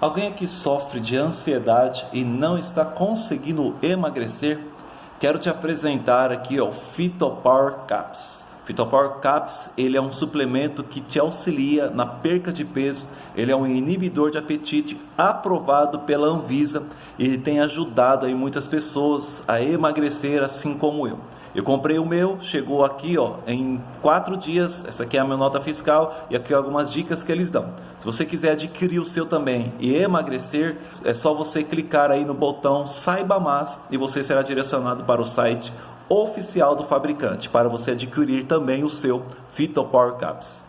Alguém aqui sofre de ansiedade e não está conseguindo emagrecer? Quero te apresentar aqui o Phytopower Caps. Phytopower Caps, ele é um suplemento que te auxilia na perca de peso, ele é um inibidor de apetite aprovado pela Anvisa e tem ajudado aí muitas pessoas a emagrecer assim como eu. Eu comprei o meu, chegou aqui ó, em quatro dias. Essa aqui é a minha nota fiscal e aqui algumas dicas que eles dão. Se você quiser adquirir o seu também e emagrecer, é só você clicar aí no botão Saiba Mais e você será direcionado para o site oficial do fabricante para você adquirir também o seu Phyto Power Caps.